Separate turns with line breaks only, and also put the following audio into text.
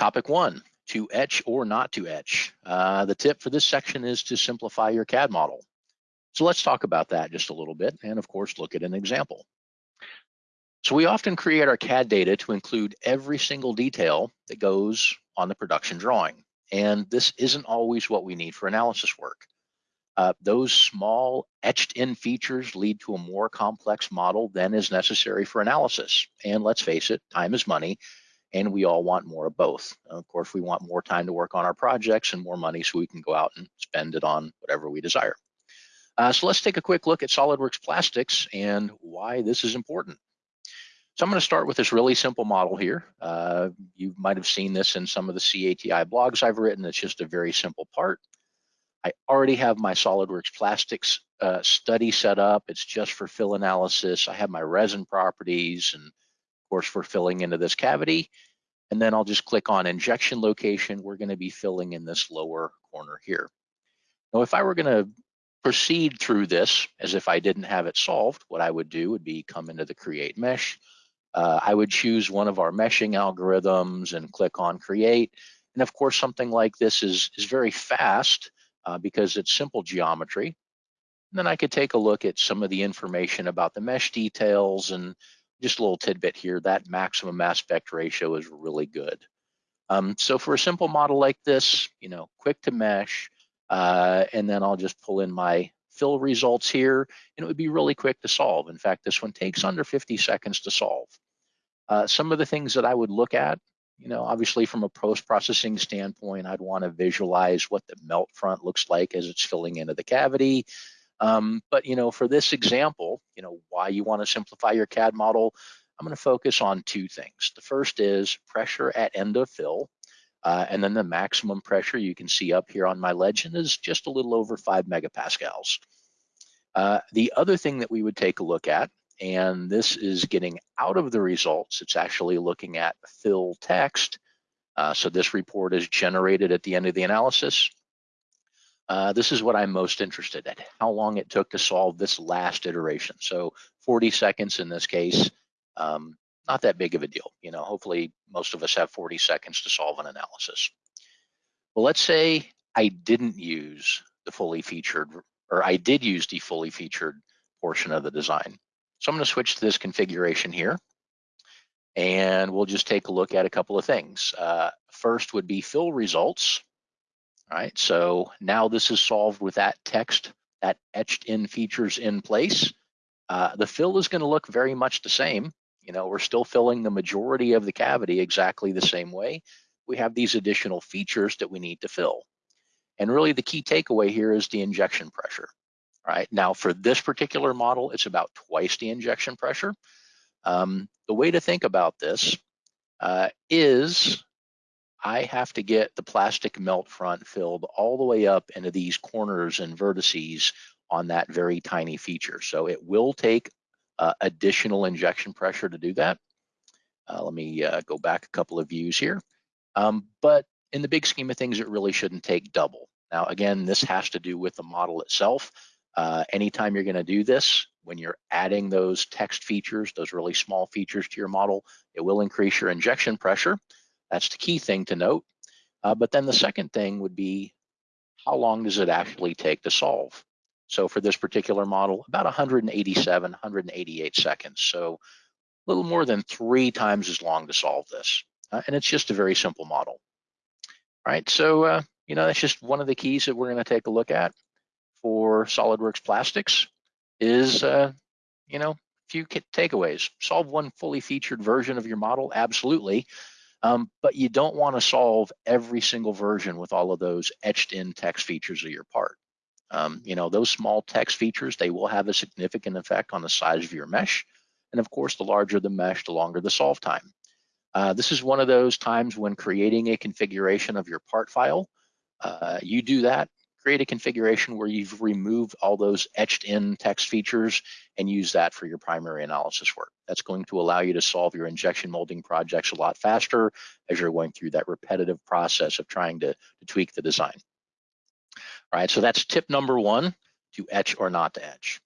Topic one, to etch or not to etch. Uh, the tip for this section is to simplify your CAD model. So let's talk about that just a little bit and of course look at an example. So we often create our CAD data to include every single detail that goes on the production drawing. And this isn't always what we need for analysis work. Uh, those small etched in features lead to a more complex model than is necessary for analysis. And let's face it, time is money and we all want more of both. Of course, we want more time to work on our projects and more money so we can go out and spend it on whatever we desire. Uh, so let's take a quick look at SolidWorks Plastics and why this is important. So I'm going to start with this really simple model here. Uh, you might have seen this in some of the CATI blogs I've written. It's just a very simple part. I already have my SolidWorks Plastics uh, study set up. It's just for fill analysis. I have my resin properties and course for filling into this cavity. And then I'll just click on injection location. We're going to be filling in this lower corner here. Now, if I were going to proceed through this as if I didn't have it solved, what I would do would be come into the create mesh. Uh, I would choose one of our meshing algorithms and click on create. And of course, something like this is, is very fast uh, because it's simple geometry. And then I could take a look at some of the information about the mesh details and just a little tidbit here, that maximum aspect ratio is really good. Um, so for a simple model like this, you know, quick to mesh, uh, and then I'll just pull in my fill results here, and it would be really quick to solve. In fact, this one takes under 50 seconds to solve. Uh, some of the things that I would look at, you know, obviously from a post-processing standpoint, I'd want to visualize what the melt front looks like as it's filling into the cavity. Um, but, you know, for this example, you know, why you want to simplify your CAD model, I'm going to focus on two things. The first is pressure at end of fill. Uh, and then the maximum pressure you can see up here on my legend is just a little over five megapascals. Uh, the other thing that we would take a look at, and this is getting out of the results, it's actually looking at fill text. Uh, so this report is generated at the end of the analysis. Uh, this is what I'm most interested in, how long it took to solve this last iteration. So 40 seconds in this case. Um, not that big of a deal. You know, hopefully most of us have 40 seconds to solve an analysis. Well, let's say I didn't use the fully featured, or I did use the fully featured portion of the design. So I'm gonna switch to this configuration here and we'll just take a look at a couple of things. Uh, first would be fill results. Right, so now this is solved with that text, that etched in features in place. Uh, the fill is gonna look very much the same. You know, we're still filling the majority of the cavity exactly the same way. We have these additional features that we need to fill. And really the key takeaway here is the injection pressure. Right, now for this particular model, it's about twice the injection pressure. Um, the way to think about this uh, is I have to get the plastic melt front filled all the way up into these corners and vertices on that very tiny feature. So it will take uh, additional injection pressure to do that. Uh, let me uh, go back a couple of views here. Um, but in the big scheme of things, it really shouldn't take double. Now, again, this has to do with the model itself. Uh, anytime you're gonna do this, when you're adding those text features, those really small features to your model, it will increase your injection pressure. That's the key thing to note. Uh, but then the second thing would be, how long does it actually take to solve? So for this particular model, about 187, 188 seconds. So a little more than three times as long to solve this. Uh, and it's just a very simple model. All right, so, uh, you know, that's just one of the keys that we're gonna take a look at for SolidWorks Plastics is, uh, you know, a few takeaways. Solve one fully featured version of your model, absolutely. Um, but you don't wanna solve every single version with all of those etched in text features of your part. Um, you know, those small text features, they will have a significant effect on the size of your mesh. And of course, the larger the mesh, the longer the solve time. Uh, this is one of those times when creating a configuration of your part file, uh, you do that, create a configuration where you've removed all those etched in text features and use that for your primary analysis work. That's going to allow you to solve your injection molding projects a lot faster as you're going through that repetitive process of trying to, to tweak the design. All right, so that's tip number one, to etch or not to etch.